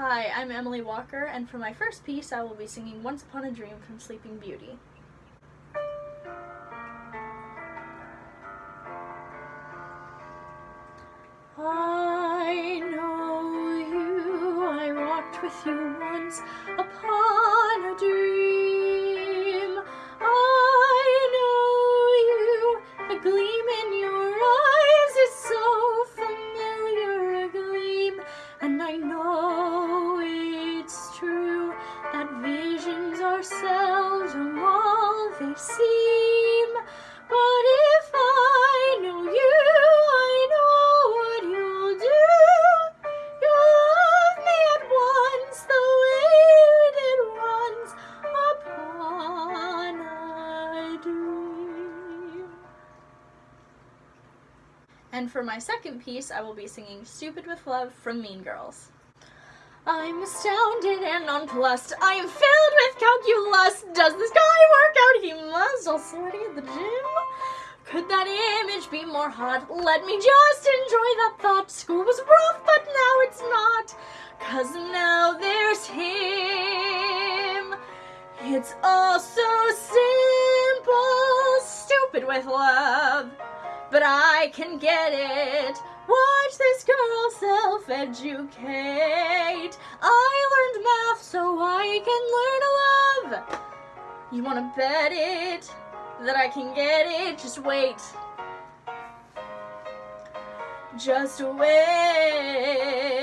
Hi, I'm Emily Walker, and for my first piece, I will be singing Once Upon a Dream from Sleeping Beauty. I know you, I walked with you are seldom all they seem. But if I know you, I know what you'll do. You'll love me at once the way you did once upon a dream. And for my second piece, I will be singing Stupid with Love from Mean Girls. I'm astounded and nonplussed. I am filled with calculus. Does this guy work out? He must. All sweaty at the gym. Could that image be more hot? Let me just enjoy that thought. School was rough, but now it's not. Cause now there's him. It's all so simple. Stupid with love. But I can get it. Watch this girl self-educate. You wanna bet it that I can get it? Just wait. Just wait.